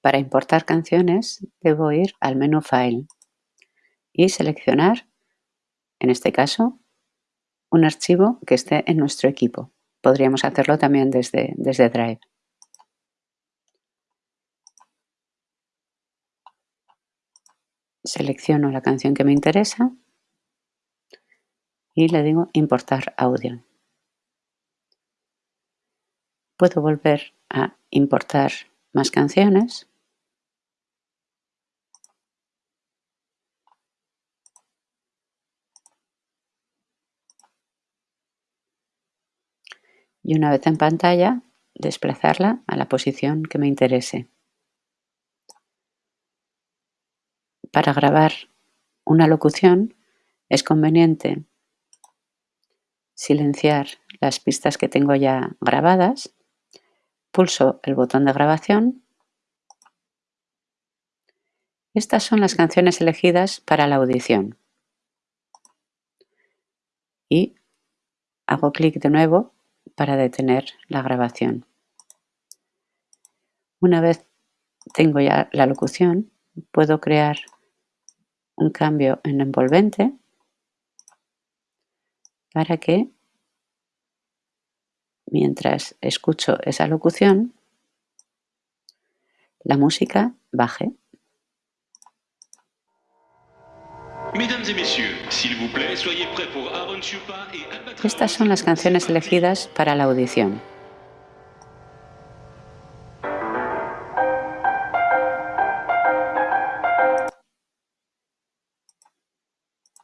Para importar canciones debo ir al menú File y seleccionar, en este caso, un archivo que esté en nuestro equipo. Podríamos hacerlo también desde, desde Drive. Selecciono la canción que me interesa y le digo importar audio. Puedo volver a importar más canciones. Y una vez en pantalla, desplazarla a la posición que me interese. Para grabar una locución es conveniente silenciar las pistas que tengo ya grabadas, pulso el botón de grabación. Estas son las canciones elegidas para la audición. Y hago clic de nuevo para detener la grabación. Una vez tengo ya la locución, puedo crear un cambio en envolvente para que mientras escucho esa locución la música baje. Estas son las canciones elegidas para la audición.